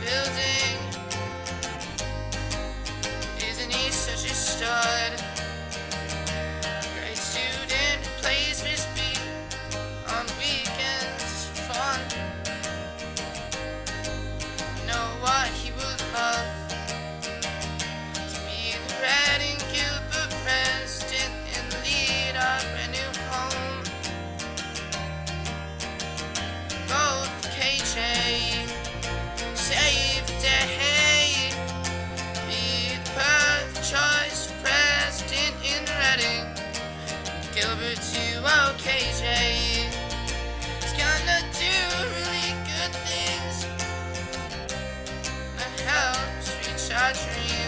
building. Gilbert to OKJ. He's gonna do really good things. I helped reach our dreams.